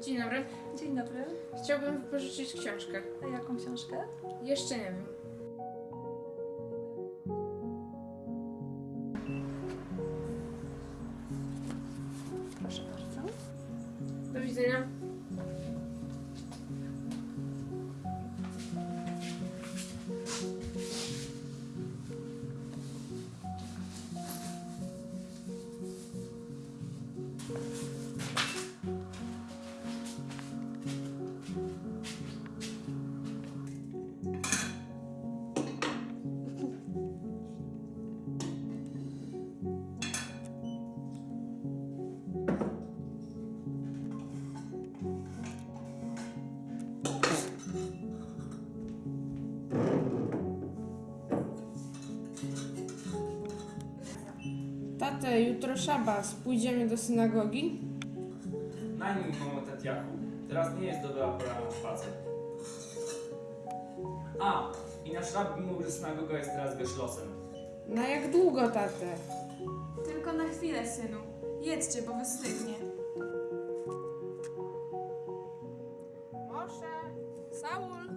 Dzień dobry. Dzień dobry. Chciałbym wypożyczyć książkę. A jaką książkę? Jeszcze nie wiem. Tate, jutro szabas, pójdziemy do synagogi? Najmniej mamo Tatiaku, teraz nie jest dobra pora na spacer. A, i nasz rabbi mówi, że synagoga jest teraz wyszlosem. Na no jak długo, tate? Tylko na chwilę, synu. Jedźcie, bo wystygnie. Moshe, Saul,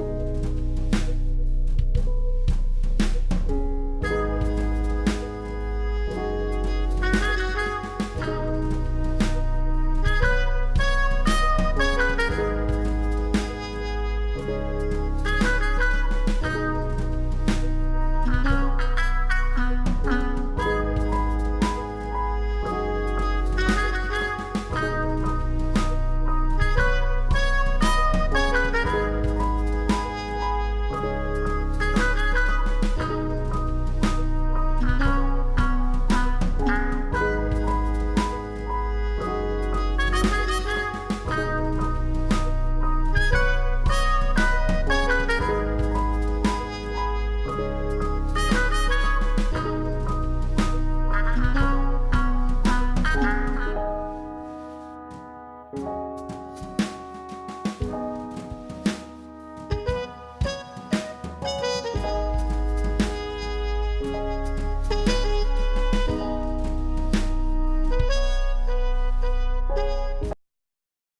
Música